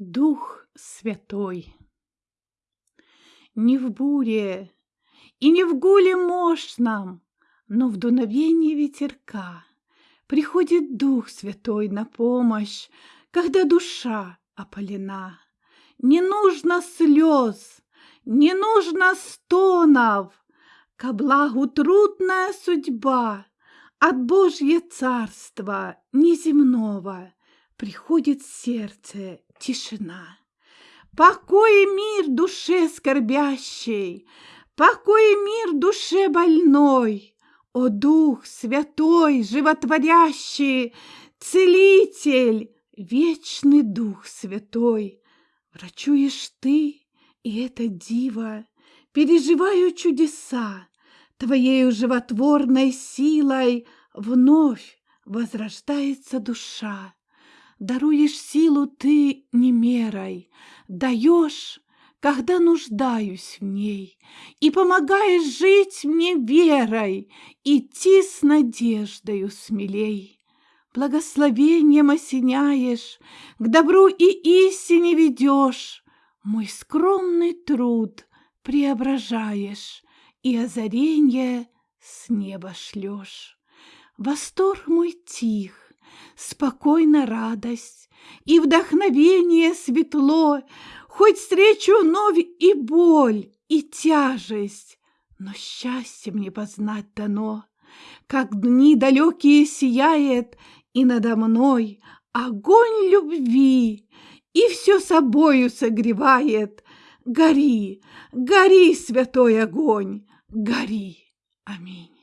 Дух Святой. Не в буре и не в гуле мощном, но в дуновении ветерка приходит Дух Святой на помощь, когда душа опалена. Не нужно слез, не нужно стонов, ко благу трудная судьба от Божье царства неземного приходит сердце тишина. Покой и мир душе скорбящей, покой и мир душе больной, О Дух Святой, животворящий, Целитель, вечный Дух Святой, Врачуешь ты, и это диво, Переживаю чудеса, Твоею животворной силой Вновь возрождается душа. Даруешь силу ты не мерой, даешь, когда нуждаюсь в ней, и помогаешь жить мне верой, идти с надеждою смелей. Благословением осеняешь, к добру и истине ведешь, мой скромный труд преображаешь, и озаренье с неба шлешь. Восторг мой тих, спокойно радость и вдохновение светло, хоть встречу вновь и боль, и тяжесть, но счастье мне познать дано, как дни далекие сияет, и надо мной огонь любви, и все собою согревает. Гори, гори, святой огонь, гори. Аминь.